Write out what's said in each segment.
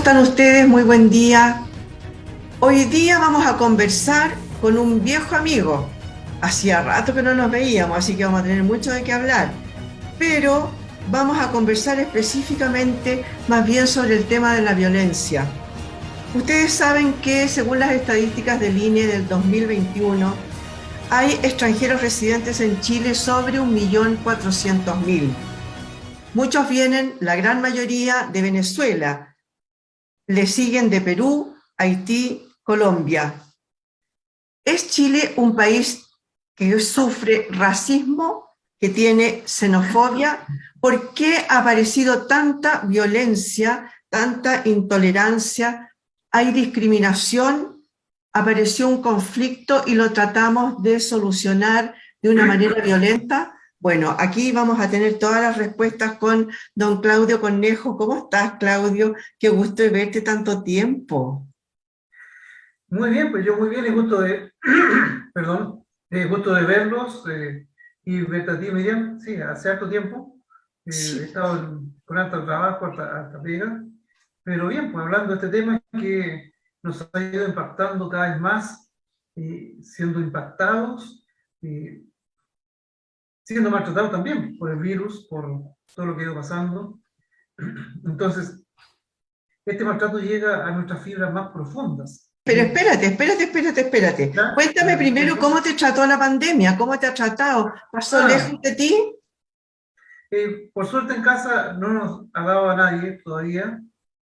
están ustedes? Muy buen día. Hoy día vamos a conversar con un viejo amigo. Hacía rato que no nos veíamos, así que vamos a tener mucho de qué hablar. Pero vamos a conversar específicamente más bien sobre el tema de la violencia. Ustedes saben que según las estadísticas del INE del 2021, hay extranjeros residentes en Chile sobre 1.400.000. Muchos vienen, la gran mayoría, de Venezuela. Le siguen de Perú, Haití, Colombia. ¿Es Chile un país que sufre racismo, que tiene xenofobia? ¿Por qué ha aparecido tanta violencia, tanta intolerancia? ¿Hay discriminación? ¿Apareció un conflicto y lo tratamos de solucionar de una manera violenta? Bueno, aquí vamos a tener todas las respuestas con don Claudio Conejo. ¿Cómo estás, Claudio? Qué gusto de verte tanto tiempo. Muy bien, pues yo muy bien, y gusto de, perdón, eh, gusto de verlos eh, y verte a ti, Miriam, sí, hace harto tiempo. Eh, he estado con alto trabajo, hasta, pega, pero bien, pues hablando de este tema que nos ha ido impactando cada vez más, siendo impactados, siendo maltratados también por el virus, por todo lo que ha ido pasando. Entonces, este maltrato llega a nuestras fibras más profundas. Pero espérate, espérate, espérate, espérate. Cuéntame primero cómo te trató la pandemia, cómo te ha tratado. ¿Pasó ah. lejos de ti? Eh, por suerte en casa no nos ha dado a nadie todavía.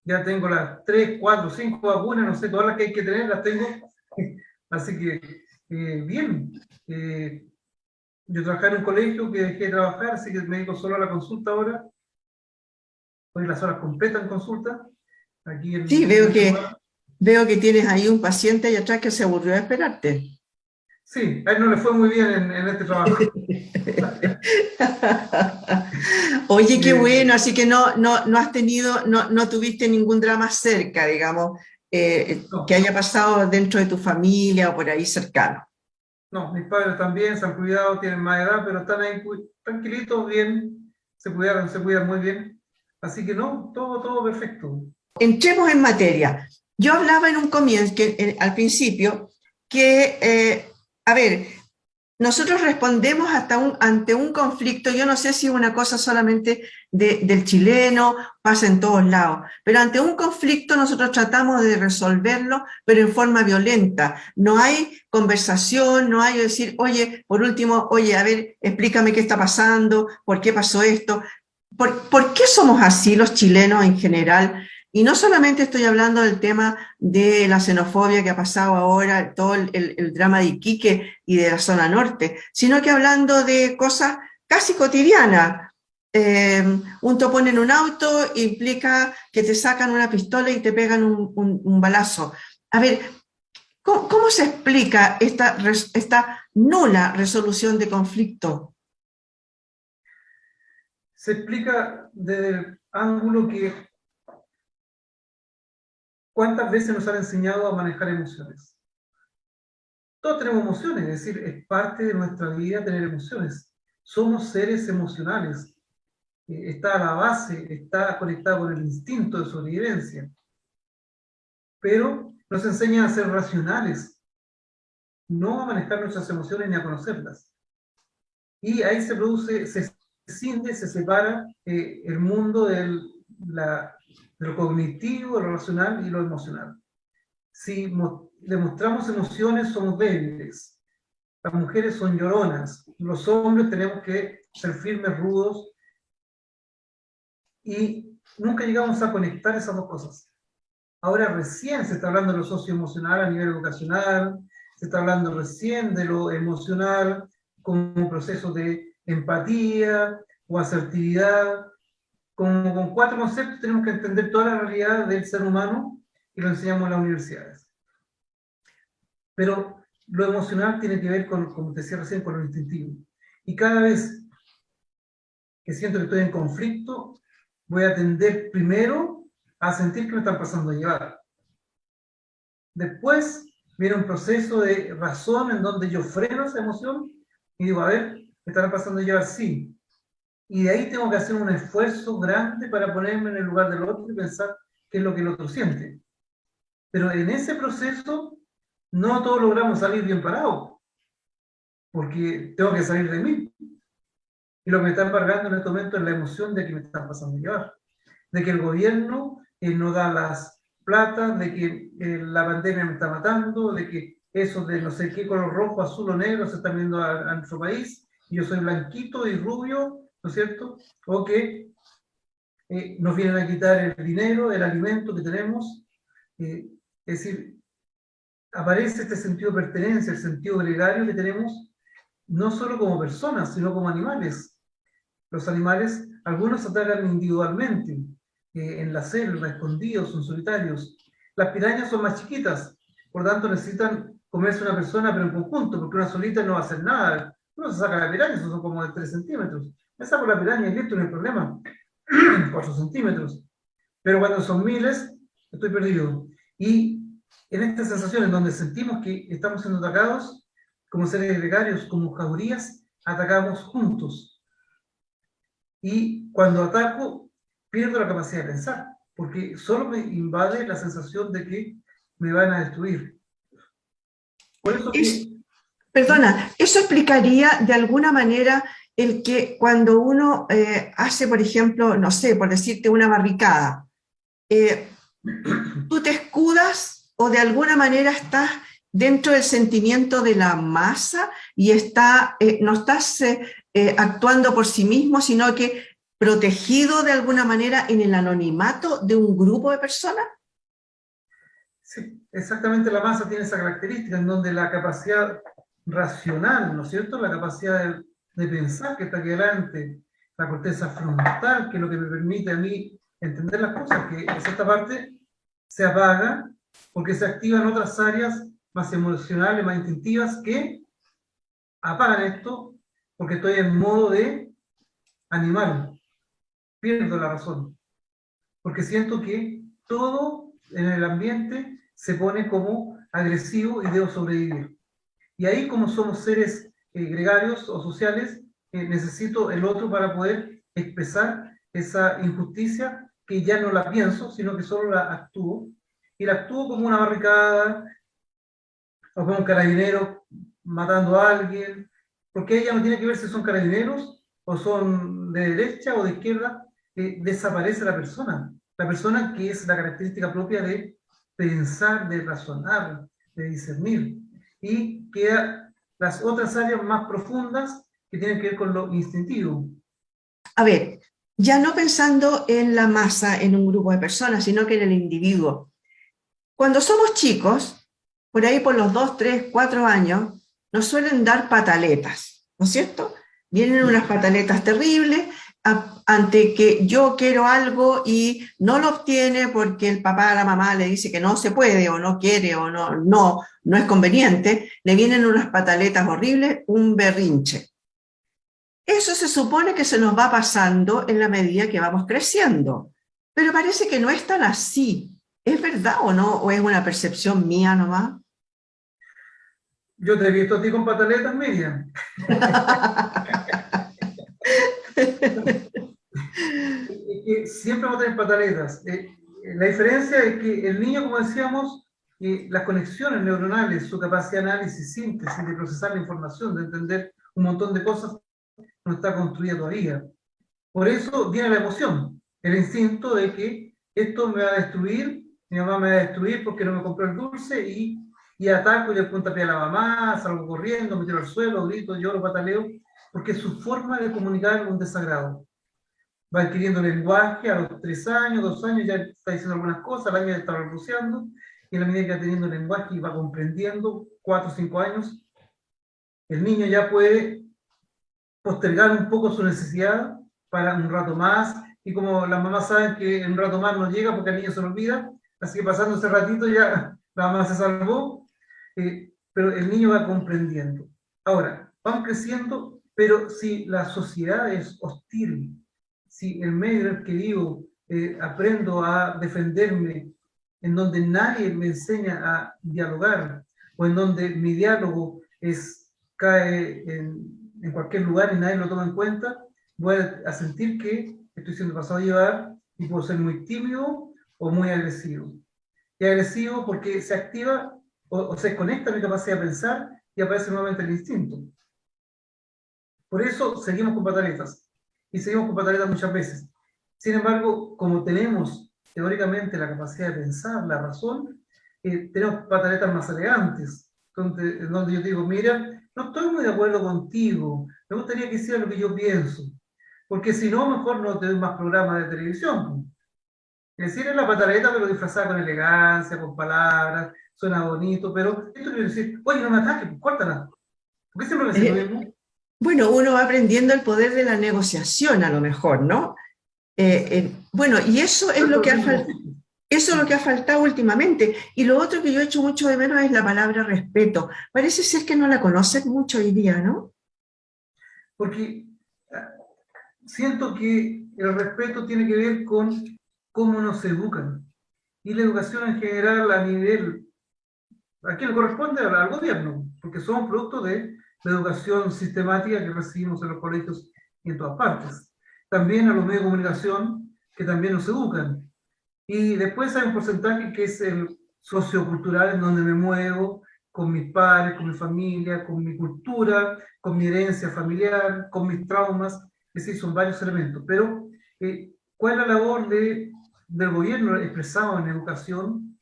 Ya tengo las 3, 4, 5 vacunas, no sé, todas las que hay que tener las tengo. Así que, eh, bien. Eh, yo trabajaba en un colegio que dejé de trabajar, así que me dedico solo a la consulta ahora. Hoy las horas completas en consulta. Aquí sí, veo que, veo que tienes ahí un paciente allá atrás que se aburrió de esperarte. Sí, a él no le fue muy bien en, este trabajo. Oye, qué bueno, así que no, no, no has tenido, no, no tuviste ningún drama cerca, digamos, eh, que haya pasado dentro de tu familia o por ahí cercano. No, mis padres también se han cuidado, tienen más edad, pero están ahí tranquilitos, bien, se cuidaron, se cuidan muy bien. Así que no, todo, todo perfecto. Entremos en materia. Yo hablaba en un comienzo, que, al principio, que, eh, a ver, nosotros respondemos hasta un, ante un conflicto, yo no sé si es una cosa solamente del chileno, pasa en todos lados, pero ante un conflicto nosotros tratamos de resolverlo, pero en forma violenta. No hay conversación, no hay decir, oye, por último, oye, a ver, explícame qué está pasando, por qué pasó esto. ¿Por, ¿por qué somos así los chilenos en general? Y no solamente estoy hablando del tema de la xenofobia que ha pasado ahora, todo el, drama de Iquique y de la zona norte, sino que hablando de cosas casi cotidianas. Em, un topón en un auto implica que te sacan una pistola y te pegan un, balazo. A ver, ¿cómo, se explica esta, esta nula resolución de conflicto? Se explica desde el ángulo que ¿Cuántas veces nos han enseñado a manejar emociones? Todos tenemos emociones, es decir, es parte de nuestra vida tener emociones. Somos seres emocionales. Eh, está a la base, está conectado con el instinto de sobrevivencia. Pero nos enseñan a ser racionales, no a manejar nuestras emociones ni a conocerlas. Y ahí se produce, se cinde, se separa eh, el mundo de la lo cognitivo, lo racional y lo emocional. Si demostramos emociones, somos débiles. Las mujeres son lloronas. Los hombres tenemos que ser firmes, rudos. Y nunca llegamos a conectar esas dos cosas. Ahora recién se está hablando de lo socioemocional a nivel educacional, se está hablando recién de lo emocional como un proceso de empatía o asertividad, como con cuatro conceptos tenemos que entender toda la realidad del ser humano y lo enseñamos en las universidades. Pero lo emocional tiene que ver con, como te decía recién, con lo instintivo. Y cada vez que siento que estoy en conflicto, voy a tender primero a sentir que me están pasando a llevar. Después viene un proceso de razón en donde yo freno esa emoción y digo, a ver, ¿me estará pasando a llevar? Sí, y de ahí tengo que hacer un esfuerzo grande para ponerme en el lugar del otro y pensar qué es lo que el otro siente. Pero en ese proceso no todos logramos salir bien parados, porque tengo que salir de mí. Y lo que me está embargando en este momento es la emoción de que me están pasando a llevar, de que el gobierno eh, no da las plata, de que eh, la pandemia me está matando, de que eso de no sé qué color rojo, azul o negro se está viendo a, nuestro país, y yo soy blanquito y rubio, ¿no es cierto? O que eh, nos vienen a quitar el dinero, el alimento que tenemos. Eh, es decir, aparece este sentido de pertenencia, el sentido gregario que tenemos, no solo como personas, sino como animales. Los animales, algunos atacan individualmente, en la selva, escondidos, son solitarios. Las pirañas son más chiquitas, por tanto necesitan comerse una persona, pero en conjunto, porque una solita no va a hacer nada. Uno se saca la piraña, son como de 3 centímetros. Me saco la piraña y listo, no hay problema. 4 centímetros. Pero cuando son miles, estoy perdido. Y en estas sensaciones donde sentimos que estamos siendo atacados, como seres gregarios, como jaurías, atacamos juntos. Y cuando ataco, pierdo la capacidad de pensar, porque solo me invade la sensación de que me van a destruir. Perdona, eso explicaría de alguna manera el que cuando uno eh, hace, por ejemplo, no sé, por decirte una barricada, eh, tú te escudas o de alguna manera estás dentro del sentimiento de la masa y está, eh, no estás actuando por sí mismo, sino que protegido de alguna manera en el anonimato de un grupo de personas? Sí, exactamente la masa tiene esa característica en donde la capacidad racional, ¿no es cierto? La capacidad de, pensar que está aquí adelante, la corteza frontal, que es lo que me permite a mí entender las cosas, que esta parte se apaga porque se activan otras áreas más emocionales, más instintivas, que apagan esto porque estoy en modo de animal pierdo la razón. Porque siento que todo en el ambiente se pone como agresivo y debo sobrevivir. Y ahí como somos seres eh, gregarios o sociales, eh, necesito el otro para poder expresar esa injusticia que ya no la pienso, sino que solo la actúo. Y la actúo como una barricada, o como un carabinero matando a alguien, porque ella no tiene que ver si son carabineros o son de derecha o de izquierda, desaparece la persona. La persona que es la característica propia de pensar, de razonar, de discernir. Y queda las otras áreas más profundas que tienen que ver con lo instintivo. A ver, ya no pensando en la masa, en un grupo de personas, sino que en el individuo. Cuando somos chicos, por ahí por los dos, tres, cuatro años, nos suelen dar pataletas, ¿no es cierto? Vienen unas pataletas terribles ante que yo quiero algo y no lo obtiene porque el papá o la mamá le dice que no se puede o no quiere o no, no, no es conveniente, le vienen unas pataletas horribles, un berrinche. Eso se supone que se nos va pasando en la medida que vamos creciendo, pero parece que no es tan así. ¿Es verdad o no? ¿O es una percepción mía nomás? Yo te he visto a ti con pataletas, Miriam. siempre vamos a tener pataletas. Eh, la diferencia es que el niño, como decíamos, eh, las conexiones neuronales, su capacidad de análisis, síntesis, de procesar la información, de entender un montón de cosas, no está construida todavía. Por eso viene la emoción, el instinto de que esto me va a destruir, mi mamá me va a destruir porque no me compró el dulce y, y ataco y le punta a la mamá, salgo corriendo, me tiro al suelo, grito, lloro, pataleo, porque su forma de comunicar un desagrado. Va adquiriendo lenguaje a los tres años, dos años, ya está diciendo algunas cosas, al año ya está balbuceando, y en la medida que va teniendo lenguaje y va comprendiendo, cuatro o cinco años, el niño ya puede postergar un poco su necesidad para un rato más, y como las mamás saben que en un rato más no llega porque el niño se lo olvida, así que pasando ese ratito ya la mamá se salvó, eh, pero el niño va comprendiendo. Ahora, van creciendo pero si la sociedad es hostil, si el medio en el que vivo eh, aprendo a defenderme, en donde nadie me enseña a dialogar, o en donde mi diálogo es, cae en, en cualquier lugar y nadie lo toma en cuenta, voy a sentir que estoy siendo pasado a llevar y puedo ser muy tímido o o muy agresivo. Y agresivo porque se activa o, se conecta a mi capacidad de pensar y aparece nuevamente el instinto. Por eso seguimos con pataletas. Y seguimos con pataletas muchas veces. Sin embargo, como tenemos teóricamente la capacidad de pensar, la razón, eh, tenemos pataletas más elegantes, donde, donde yo digo, mira, no estoy muy de acuerdo contigo, me gustaría que hiciera lo que yo pienso, porque si no, mejor no te doy más programas de televisión. Es decir, es la pataleta, pero disfrazada con elegancia, con palabras, suena bonito, pero esto quiere decir, oye, no me ataques, pues córtala. ¿Por qué siempre me lo mismo? Bueno, uno va aprendiendo el poder de la negociación a lo mejor, ¿no? Eh, eh, bueno, y eso es lo que ha faltado. Eso es lo que ha faltado últimamente. Y lo otro que yo he hecho mucho de menos es la palabra respeto. Parece ser que no la conocen mucho hoy día, ¿no? Porque ah, siento que el respeto tiene que ver con cómo nos educan. Y la educación en general a nivel, a quién le corresponde al gobierno, porque somos producto de la educación sistemática que recibimos en los colegios y en todas partes. También a los medios de comunicación que también nos educan. Y después hay un porcentaje que es el sociocultural en donde me muevo, con mis padres, con mi familia, con mi cultura, con mi herencia familiar, con mis traumas, es decir, son varios elementos. Pero, eh, ¿cuál es la labor de, del gobierno expresado en educación,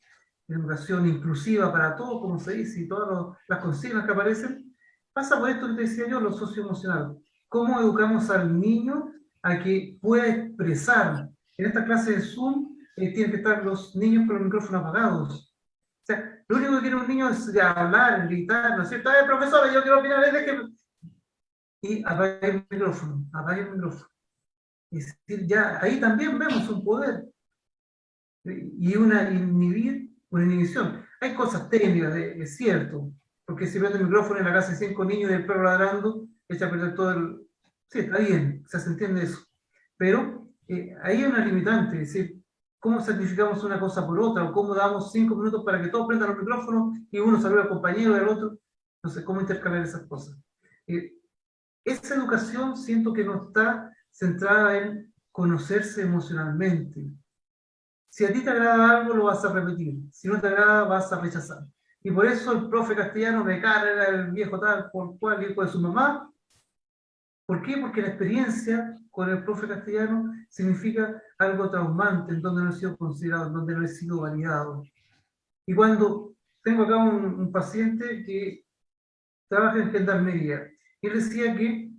en educación inclusiva para todos, como se dice, y todas las consignas que aparecen? Pasa por esto que te decía yo, lo socioemocional. ¿Cómo educamos al niño a que pueda expresar? En esta clase de Zoom eh, tienen que estar los niños con los micrófonos apagados. O sea, lo único que quiere un niño es hablar, gritar, ¿no es cierto? ¡Eh, profesora, yo quiero opinar! De que... Y apaga el micrófono, apaga el micrófono. Es decir, ya ahí también vemos un poder y una inhibir, una inhibición. Hay cosas técnicas, es cierto, porque si prende el micrófono en la casa de cinco niños y el perro ladrando, echa a perder todo el... Sí, está bien, se entiende eso. Pero eh, ahí hay una limitante, es decir, cómo sacrificamos una cosa por otra, o cómo damos cinco minutos para que todos prendan los micrófonos y uno saluda al compañero y al otro. Sé cómo intercalar esas cosas. Eh, esa educación siento que no está centrada en conocerse emocionalmente. Si a ti te agrada algo, lo vas a repetir. Si no te agrada, vas a rechazar. Y por eso el profe castellano me carga el viejo tal por cual hijo de su mamá. ¿Por qué? Porque la experiencia con el profe castellano significa algo traumante, en donde no he sido considerado, en donde no he sido validado. Y cuando tengo acá un, paciente que trabaja en gendarmería, él decía que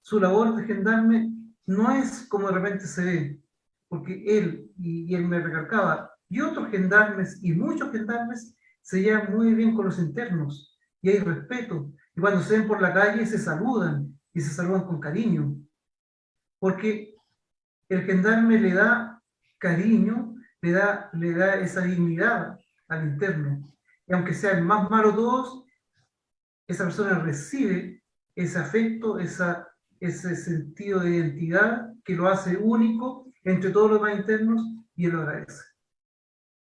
su labor de gendarme no es como de repente se ve, porque él, y, y él me recalcaba, y otros gendarmes, y muchos gendarmes, se llevan muy bien con los internos y hay respeto. Y cuando se ven por la calle se saludan y se saludan con cariño. Porque el gendarme le da cariño, le da, le da esa dignidad al interno. Y aunque sean más malos todos, esa persona recibe ese afecto, esa, ese sentido de identidad que lo hace único entre todos los demás internos y él lo agradece.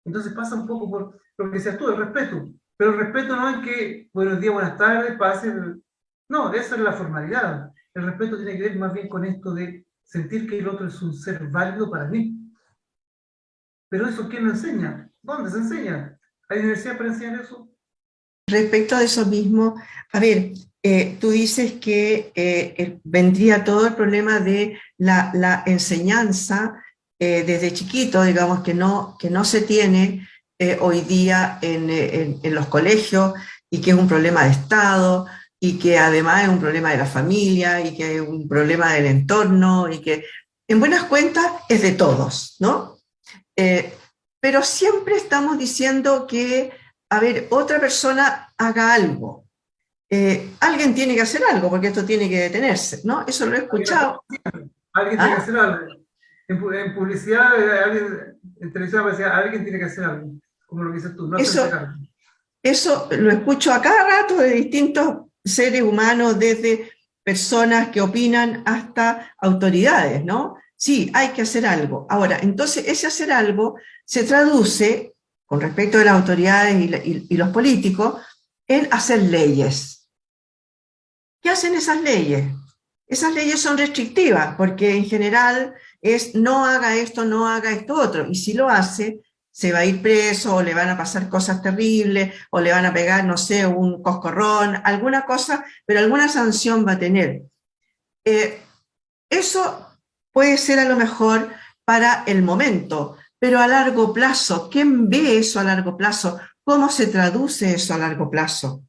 Entonces pasa un poco por lo que decías tú, el respeto. Pero el respeto no es que buenos días, buenas tardes, pase. No, esa es la formalidad. El respeto tiene que ver más bien con esto de sentir que el otro es un ser válido para mí. Pero eso, ¿quién lo enseña? ¿Dónde se enseña? ¿Hay universidad para enseñar eso? Respecto a eso mismo, a ver, eh, tú dices que eh, vendría todo el problema de la, la enseñanza eh, desde chiquito, digamos, que no, que no se tiene eh, hoy día en, en, los colegios y que es un problema de Estado y que además es un problema de la familia y que es un problema del entorno y que en buenas cuentas es de todos, ¿no? Eh, pero siempre estamos diciendo que, a ver, otra persona haga algo. alguien tiene que hacer algo porque esto tiene que detenerse, ¿no? Eso lo he escuchado. Alguien tiene que hacer algo en, publicidad, alguien, en televisión decía, alguien tiene que hacer algo, como lo que dices tú, no eso, eso lo escucho a cada rato de distintos seres humanos, desde personas que opinan hasta autoridades, ¿no? Sí, hay que hacer algo. Ahora, entonces ese hacer algo se traduce, con respecto de las autoridades y, y los políticos, en hacer leyes. ¿Qué hacen esas leyes? Esas leyes son restrictivas, porque en general es no haga esto, no haga esto otro, y si lo hace, se va a ir preso, o le van a pasar cosas terribles, o le van a pegar, no sé, un coscorrón, alguna cosa, pero alguna sanción va a tener. Eh, eso puede ser a lo mejor para el momento, pero a largo plazo, ¿quién ve eso a largo plazo? ¿Cómo se traduce eso a largo plazo?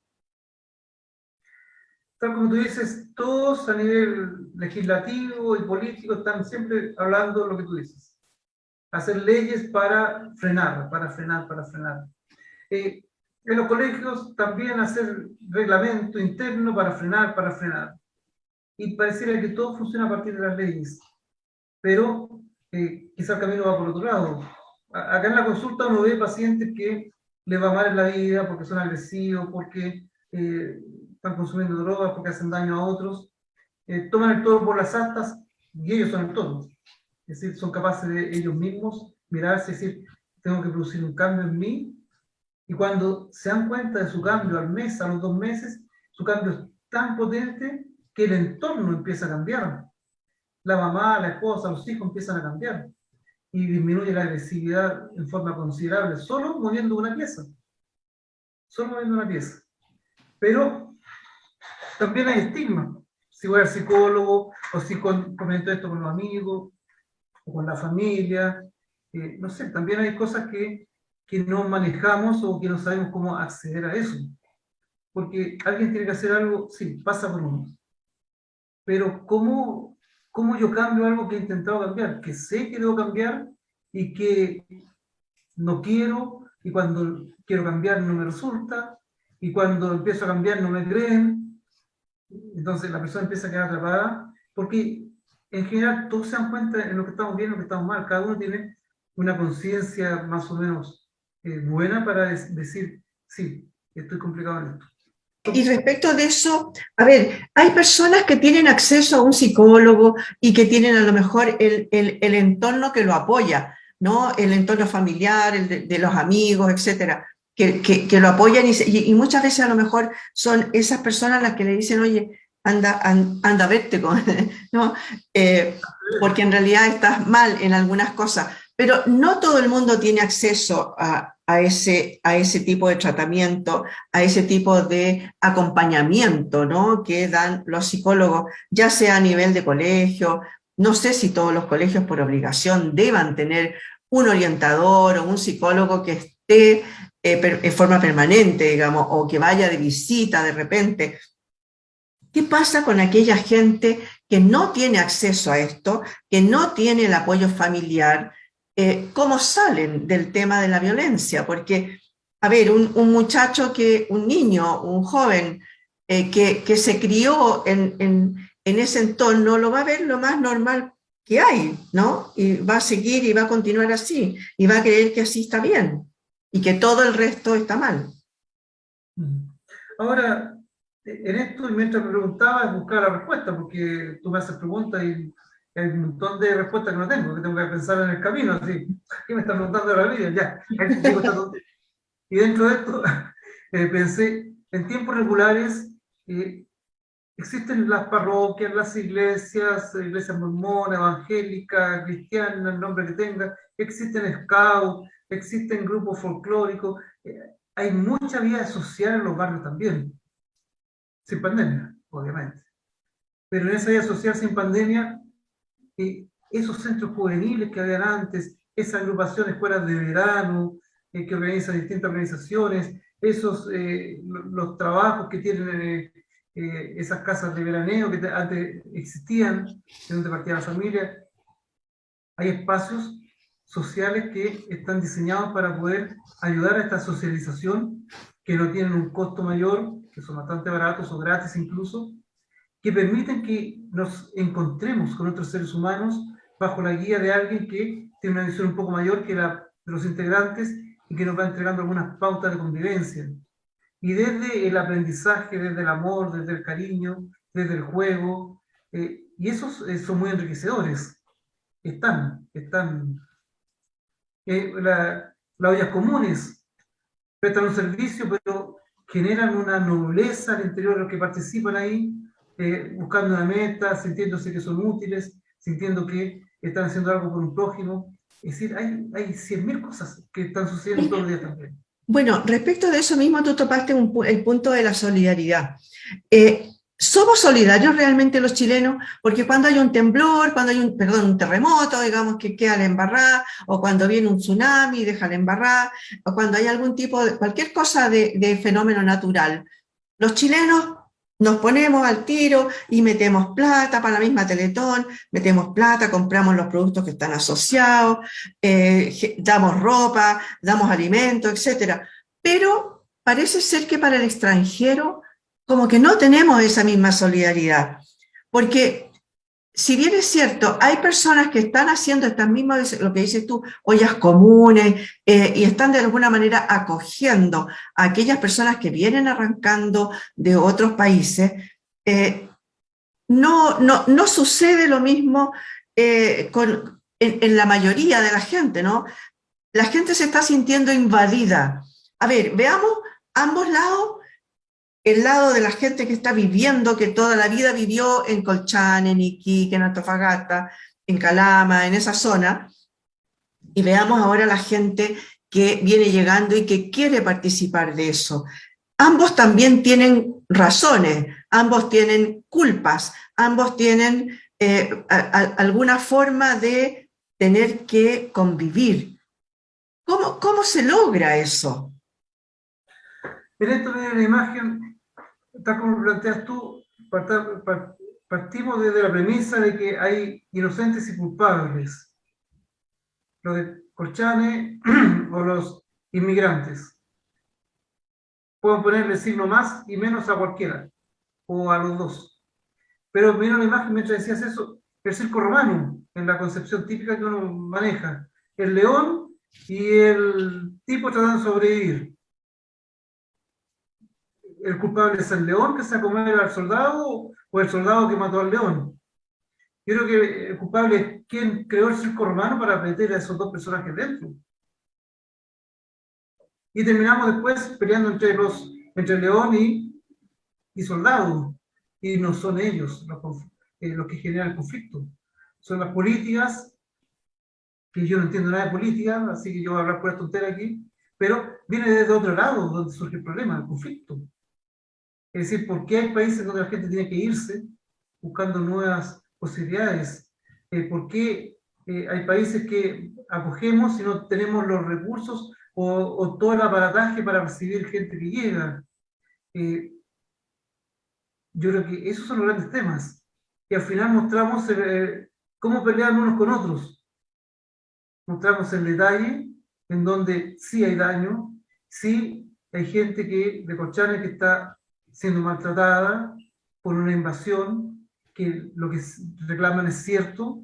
Tal como tú dices, todos a nivel legislativo y político están siempre hablando lo que tú dices. Hacer leyes para frenar, para frenar, para frenar. Eh, en los colegios también hacer reglamento interno para frenar, para frenar. Y pareciera que todo funciona a partir de las leyes. Pero eh, quizá el camino va por otro lado. Acá en la consulta uno ve pacientes que le va mal en la vida porque son agresivos, porque eh, están consumiendo drogas, porque hacen daño a otros, eh, toman el toro por las astas y ellos son el toro. Es decir, son capaces de ellos mismos mirarse y decir, tengo que producir un cambio en mí, y cuando se dan cuenta de su cambio al mes, a los dos meses, su cambio es tan potente que el entorno empieza a cambiar. La mamá, la esposa, los hijos empiezan a cambiar y disminuye la agresividad en forma considerable, solo moviendo una pieza. Solo moviendo una pieza. Pero también hay estigma. Si voy al psicólogo, o si comento esto con los amigos, o con la familia, eh, no sé, también hay cosas que, que no manejamos o que no sabemos cómo acceder a eso. Porque alguien tiene que hacer algo, sí, pasa por uno. Pero ¿cómo ¿Cómo yo cambio algo que he intentado cambiar? Que sé que debo cambiar y que no quiero, y cuando quiero cambiar no me resulta, y cuando empiezo a cambiar no me creen. Entonces la persona empieza a quedar atrapada, porque en general todos se dan cuenta en lo que estamos bien y lo que estamos mal. Cada uno tiene una conciencia más o menos eh, buena para decir, sí, estoy complicado en esto. Y respecto de eso, a ver, hay personas que tienen acceso a un psicólogo y que tienen a lo mejor el, el, entorno que lo apoya, ¿no? El entorno familiar, el de, los amigos, etcétera, que, lo apoyan y, muchas veces a lo mejor son esas personas las que le dicen, oye, anda, anda, a verte, con, ¿no? Eh, porque en realidad estás mal en algunas cosas, pero no todo el mundo tiene acceso a, a ese, a ese tipo de tratamiento, a ese tipo de acompañamiento ¿no? que dan los psicólogos, ya sea a nivel de colegio, no sé si todos los colegios por obligación deban tener un orientador o un psicólogo que esté eh, en forma permanente, digamos, o que vaya de visita de repente. ¿Qué pasa con aquella gente que no tiene acceso a esto, que no tiene el apoyo familiar, eh, cómo salen del tema de la violencia, porque, a ver, un, muchacho, que, un niño, un joven eh, que, se crió en, ese entorno, lo va a ver lo más normal que hay, ¿no? Y va a seguir y va a continuar así, y va a creer que así está bien, y que todo el resto está mal. Ahora, en esto, mientras me preguntaba, buscar la respuesta, porque tú me haces preguntas y hay un montón de respuestas que no tengo, que tengo que pensar en el camino, así, ¿qué me están preguntando la vida? Ya, y dentro de esto eh, pensé, en tiempos regulares eh, existen las parroquias, las iglesias, iglesias mormonas, evangélicas, cristianas, el nombre que tenga, existen scouts, existen grupos folclóricos, eh, hay mucha vida social en los barrios también, sin pandemia, obviamente. Pero en esa vida social sin pandemia esos centros juveniles que habían antes, esas agrupaciones fuera de verano, eh, que organizan distintas organizaciones, esos, eh, los trabajos que tienen eh, esas casas de veraneo que antes existían, donde partía la familia, hay espacios sociales que están diseñados para poder ayudar a esta socialización, que no tienen un costo mayor, que son bastante baratos o gratis incluso, que permiten que nos encontremos con otros seres humanos bajo la guía de alguien que tiene una visión un poco mayor que la de los integrantes y que nos va entregando algunas pautas de convivencia. Y desde el aprendizaje, desde el amor, desde el cariño, desde el juego, eh, y esos eh, son muy enriquecedores. Están, están. Eh, la, las ollas comunes prestan un servicio, pero generan una nobleza al interior de los que participan ahí, eh, buscando una meta, sintiéndose que son útiles, sintiendo que están haciendo algo por un prójimo. Es decir, hay, hay 100.000 cosas que están sucediendo todos los días también. Bueno, respecto de eso mismo, tú topaste el punto de la solidaridad. Eh, ¿Somos solidarios realmente los chilenos? Porque cuando hay un temblor, cuando hay un, perdón, un terremoto, digamos que queda la embarrada, o cuando viene un tsunami, deja la embarrada, o cuando hay algún tipo de, cualquier cosa de, fenómeno natural, los chilenos nos ponemos al tiro y metemos plata para la misma Teletón, metemos plata, compramos los productos que están asociados, eh, damos ropa, damos alimentos, etc. Pero parece ser que para el extranjero como que no tenemos esa misma solidaridad. Porque si bien es cierto, hay personas que están haciendo estas mismas, lo que dices tú, ollas comunes, eh, y están de alguna manera acogiendo a aquellas personas que vienen arrancando de otros países, eh, no, no, no, sucede lo mismo eh, con, en, la mayoría de la gente, ¿no? La gente se está sintiendo invadida. A ver, veamos ambos lados el lado de la gente que está viviendo, que toda la vida vivió en Colchán, en Iquique, en Antofagasta, en Calama, en esa zona, y veamos ahora la gente que viene llegando y que quiere participar de eso. Ambos también tienen razones, ambos tienen culpas, ambos tienen eh, alguna forma de tener que convivir. ¿Cómo, cómo se logra eso? Esto imagen tal como planteas tú, partimos desde la premisa de que hay inocentes y culpables. Los de Colchane o los inmigrantes. Pueden ponerle signo más y menos a cualquiera, o a los dos. Pero mira la imagen mientras decías eso, el circo romano, en la concepción típica que uno maneja. El león y el tipo tratando de sobrevivir el culpable es el león que se ha comido al soldado o el soldado que mató al león. Yo creo que el culpable es quien creó el circo romano para meter a esos dos personajes dentro. Y terminamos después peleando entre, los, entre león y, soldado. Y no son ellos los, eh, los que generan el conflicto. Son las políticas, que yo no entiendo nada de política, así que yo voy a hablar por esta aquí, pero viene desde otro lado donde surge el problema, el conflicto. Es decir, ¿por qué hay países donde la gente tiene que irse buscando nuevas posibilidades? Eh, ¿Por qué eh, hay países que acogemos y no tenemos los recursos o, todo el aparataje para recibir gente que llega? Eh, yo creo que esos son los grandes temas. Y al final mostramos cómo pelean unos con otros. Mostramos el detalle en donde sí hay daño, sí hay gente que, de Cochanes que está siendo maltratada por una invasión, que lo que reclaman es cierto,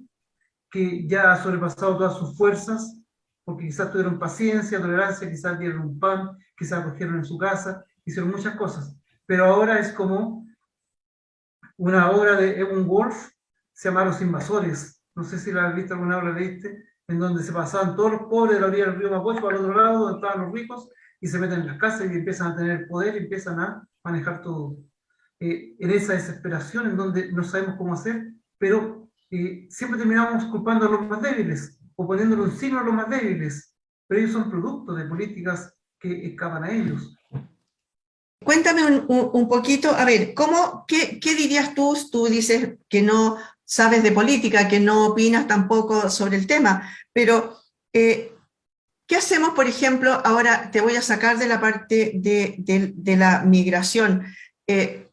que ya ha sobrepasado todas sus fuerzas, porque quizás tuvieron paciencia, tolerancia, quizás dieron un pan, quizás acogieron en su casa, hicieron muchas cosas. Pero ahora es como una obra de Evan Wolf, se llama Los Invasores. No sé si la has visto alguna obra, leíste, en donde se pasaban todos los pobres de la orilla del río Mapocho al otro lado, donde estaban los ricos, y se meten en las casas y empiezan a tener poder y empiezan a manejar todo. Eh, en esa desesperación en donde no sabemos cómo hacer, pero eh, siempre terminamos culpando a los más débiles, o poniéndole un signo a los más débiles, pero ellos son producto de políticas que escapan a ellos. Cuéntame un, un, poquito, a ver, ¿cómo, qué, qué, dirías tú? Tú dices que no sabes de política, que no opinas tampoco sobre el tema, pero eh, ¿Qué hacemos, por ejemplo, ahora te voy a sacar de la parte de, la migración, eh,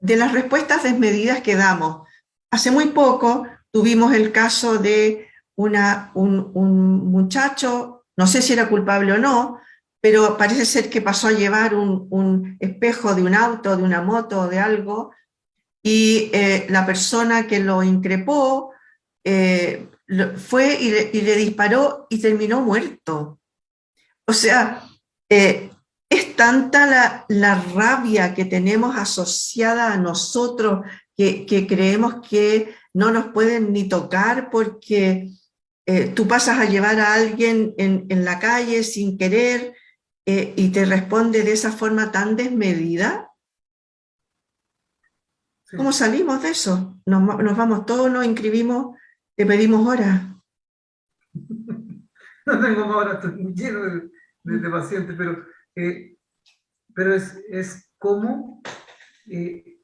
de las respuestas desmedidas que damos? Hace muy poco tuvimos el caso de un, muchacho, no sé si era culpable o no, pero parece ser que pasó a llevar un, espejo de un auto, de una moto o de algo, y eh, la persona que lo increpó eh, fue y le, disparó y terminó muerto. O sea, eh, es tanta la, rabia que tenemos asociada a nosotros que, creemos que no nos pueden ni tocar porque eh, tú pasas a llevar a alguien en, la calle sin querer eh, y te responde de esa forma tan desmedida. ¿Cómo salimos de eso? Nos, nos, vamos todos, nos inscribimos Te pedimos hora. no tengo más horas, estoy lleno de, pacientes, pero, eh, pero es, es como eh,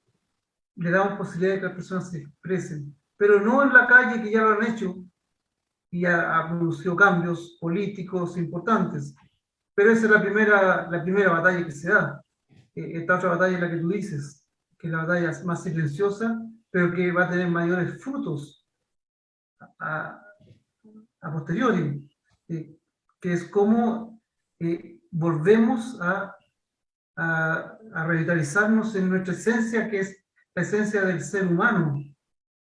le damos posibilidad de que las personas se expresen, pero no en la calle que ya lo han hecho y ha producido cambios políticos importantes. Pero esa es la primera, la primera batalla que se da. Eh, esta otra batalla es la que tú dices, que es la batalla más silenciosa, pero que va a tener mayores frutos a, a posteriori, eh, que es como eh, volvemos a, a, a, revitalizarnos en nuestra esencia, que es la esencia del ser humano,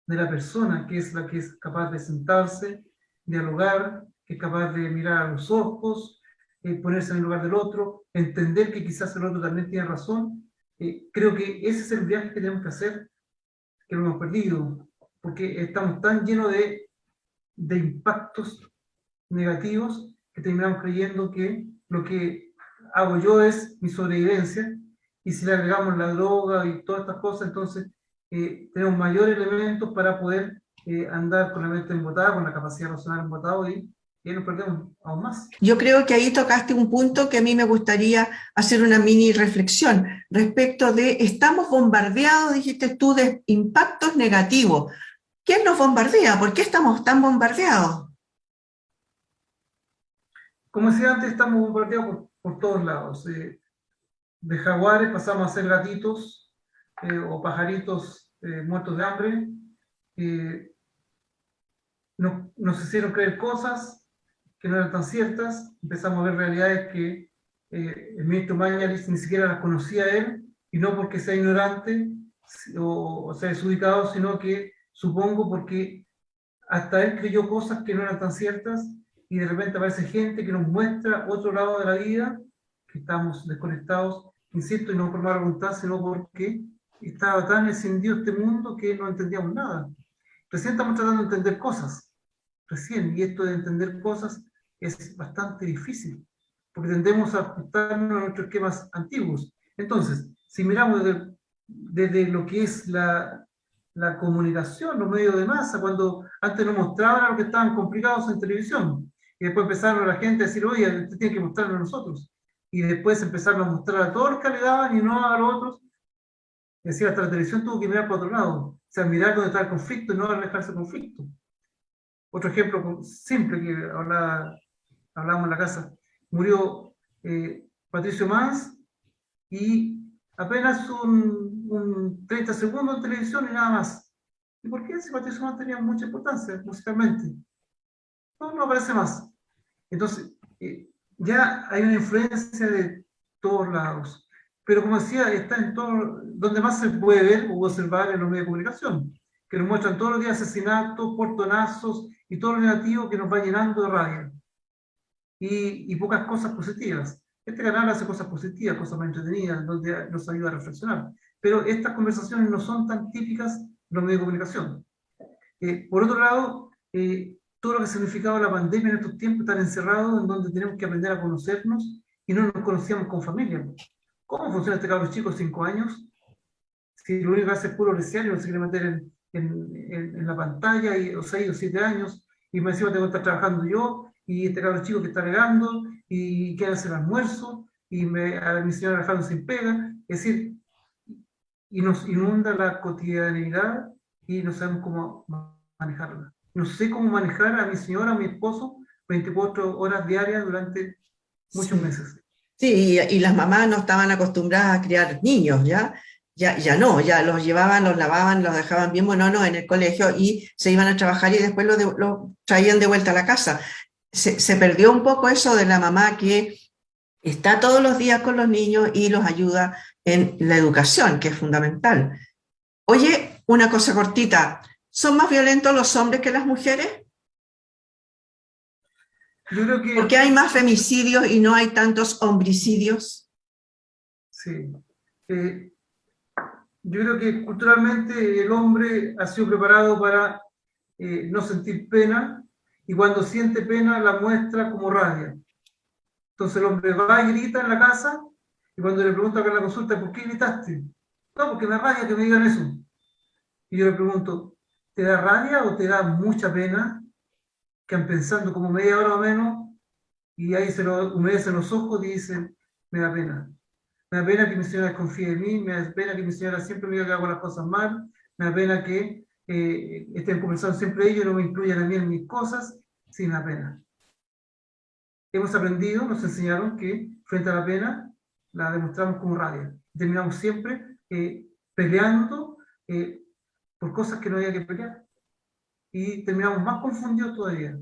de la persona, que es la que es capaz de sentarse, dialogar, que es capaz de mirar a los ojos, eh, ponerse en el lugar del otro, entender que quizás el otro también tiene razón. Eh, creo que ese es el viaje que tenemos que hacer, que lo hemos perdido, porque estamos tan llenos de, de impactos negativos que terminamos creyendo que lo que hago yo es mi sobrevivencia, y si le agregamos la droga y todas estas cosas, entonces eh, tenemos mayores elementos para poder eh, andar con la mente embotada, con la capacidad racional embotada y, y nos perdemos aún más. Yo creo que ahí tocaste un punto que a mí me gustaría hacer una mini reflexión respecto de, estamos bombardeados, dijiste tú, de impactos negativos. ¿Quién nos bombardea? ¿Por qué estamos tan bombardeados? Como decía antes, estamos bombardeados por, por todos lados. Eh, de jaguares pasamos a ser gatitos eh, o pajaritos eh, muertos de hambre. Eh, nos, hicieron creer cosas que no eran tan ciertas. Empezamos a ver realidades que el ministro Mañalis ni siquiera las conocía él, y no porque sea ignorante o, o sea desubicado, sino que supongo porque hasta él creyó cosas que no eran tan ciertas y de repente aparece gente que nos muestra otro lado de la vida que estamos desconectados, insisto, y no por mala voluntad, sino porque estaba tan encendido este mundo que no entendíamos nada. Recién estamos tratando de entender cosas, recién, y esto de entender cosas es bastante difícil, porque tendemos a ajustarnos a nuestros esquemas antiguos. Entonces, si miramos desde, desde lo que es la, la comunicación, los medios de masa, cuando antes nos mostraban lo que estaban complicados en televisión, y después empezaron la gente a decir, oye, usted tiene que mostrarlo a nosotros y después empezaron a mostrar a todos los que le daban y no a los otros. Es decir, hasta la televisión tuvo que mirar para otro lado, o sea, mirar dónde está el conflicto y no alejarse del conflicto. Otro ejemplo simple que hablaba, hablábamos en la casa, murió eh, Patricio Mans y apenas un, un, 30 segundos en televisión y nada más. ¿Y por qué Patricio Mans tenía mucha importancia musicalmente? No, no aparece más. Entonces, eh, ya hay una influencia de todos lados. Pero como decía, está en todo, donde más se puede ver o observar en los medios de comunicación, que nos muestran todos los días asesinatos, portonazos y todo lo negativo que nos va llenando de rabia. Y, y pocas cosas positivas. Este canal hace cosas positivas, cosas más entretenidas, donde nos ayuda a reflexionar. Pero estas conversaciones no son tan típicas de los medios de comunicación. Eh, por otro lado, eh, todo lo que ha significado la pandemia en estos tiempos, estar encerrados, en donde tenemos que aprender a conocernos y no nos conocíamos con familia. ¿Cómo funciona este cabro chico cinco años? Si lo único que hace es puro lesear y no se quiere meter en, en, en, la pantalla, y, o seis o siete años, y me encima tengo que estar trabajando yo, y este cabro chico que está regando, y que hace el almuerzo, y me, a mi señora sin pega, es decir, y nos inunda la cotidianidad y no sabemos cómo manejarla no sé cómo manejar a mi señora, a mi esposo, 24 horas diarias durante muchos meses. Sí, y, las mamás no estaban acostumbradas a criar niños, ¿ya? Ya, ya no, ya los llevaban, los lavaban, los dejaban bien buenos en el colegio y se iban a trabajar y después los, lo traían de vuelta a la casa. Se, se perdió un poco eso de la mamá que está todos los días con los niños y los ayuda en la educación, que es fundamental. Oye, una cosa cortita, ¿Son más violentos los hombres que las mujeres? Yo creo que... ¿Por qué hay más femicidios y no hay tantos homicidios? Sí. Eh, yo creo que culturalmente el hombre ha sido preparado para eh, no sentir pena y cuando siente pena la muestra como rabia. Entonces el hombre va y grita en la casa y cuando le pregunto acá en la consulta, ¿por qué gritaste? No, porque me rabia que me digan eso. Y yo le pregunto, te da rabia o te da mucha pena, que pensando como media hora o menos, y ahí se lo humedecen los ojos y dicen, me da pena. Me da pena que mi señora confíe en mí, me da pena que mi señora siempre me diga que hago las cosas mal, me da pena que eh, estén conversando siempre ellos no me incluyan a mí en mis cosas, sin la pena. Hemos aprendido, nos enseñaron que frente a la pena la demostramos como rabia. Terminamos siempre eh, peleando eh, por cosas que no había que pelear. Y terminamos más confundidos todavía.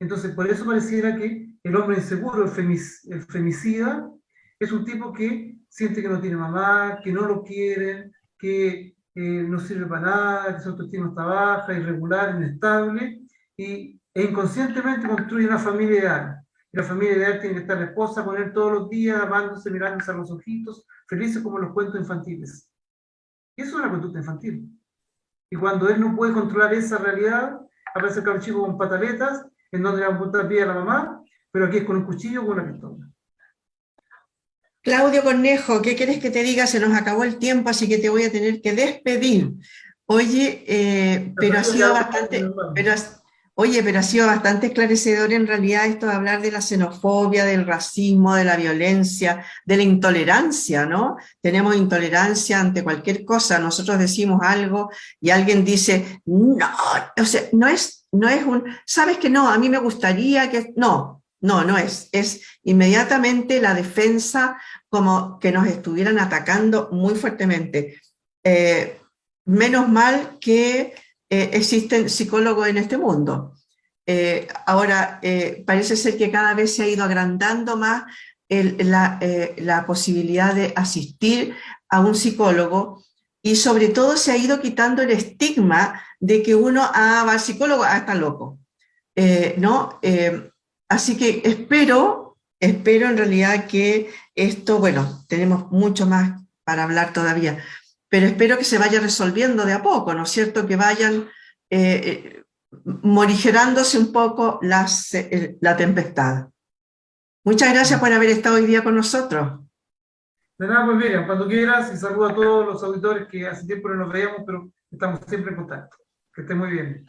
Entonces, por eso pareciera que el hombre inseguro, el, femicida, es un tipo que siente que no tiene mamá, que no lo quieren, que eh, no sirve para nada, que su autoestima está baja, irregular, inestable, y, e inconscientemente construye una familia ideal. La familia ideal tiene que estar la esposa con él todos los días, amándose, mirándose a los ojitos, felices como los cuentos infantiles. Eso es una conducta infantil. Y cuando él no puede controlar esa realidad, aparece el chico con pataletas, en donde le van a pie a la mamá, pero aquí es con un cuchillo o con una pistola. Claudio Cornejo, ¿qué quieres que te diga? Se nos acabó el tiempo, así que te voy a tener que despedir. Oye, eh, pero ha sido bastante, pero, oye, pero ha sido bastante esclarecedor en realidad esto de hablar de la xenofobia, del racismo, de la violencia, de la intolerancia, ¿no? Tenemos intolerancia ante cualquier cosa, nosotros decimos algo y alguien dice, no, o sea, no es, no es un, sabes que no, a mí me gustaría que, no, no, no es, es inmediatamente la defensa como que nos estuvieran atacando muy fuertemente. Eh, menos mal que eh, existen psicólogos en este mundo. Eh, ahora, parece ser que cada vez se ha ido agrandando más la, la, posibilidad de asistir a un psicólogo y sobre todo se ha ido quitando el estigma de que uno ah, va al psicólogo, ah, está loco. ¿no? así que espero espero en realidad que esto, bueno, tenemos mucho más para hablar todavía, pero espero que se vaya resolviendo de a poco, ¿no es cierto? Que vayan eh, eh, morigerándose un poco las, eh, la tempestad. Muchas gracias por haber estado hoy día con nosotros. De nada, pues Miriam, cuando quieras, y saludo a todos los auditores que hace tiempo no nos veíamos, pero estamos siempre en contacto. Que estén muy bien.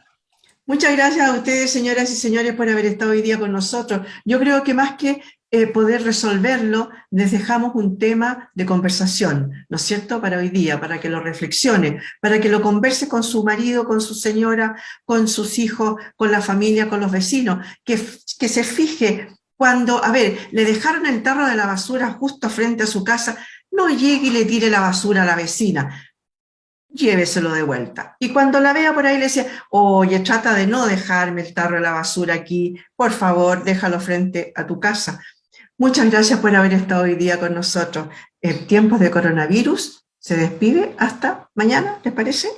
Muchas gracias a ustedes, señoras y señores, por haber estado hoy día con nosotros. Yo creo que más que eh, poder resolverlo, les dejamos un tema de conversación, ¿no es cierto?, para hoy día, para que lo reflexione, para que lo converse con su marido, con su señora, con sus hijos, con la familia, con los vecinos, que, se fije cuando, a ver, le dejaron el tarro de la basura justo frente a su casa, no llegue y le tire la basura a la vecina, lléveselo de vuelta. Y cuando la vea por ahí le decía, oye, trata de no dejarme el tarro de la basura aquí, por favor, déjalo frente a tu casa. Muchas gracias por haber estado hoy día con nosotros. El tiempo de coronavirus se despide hasta mañana, ¿les parece?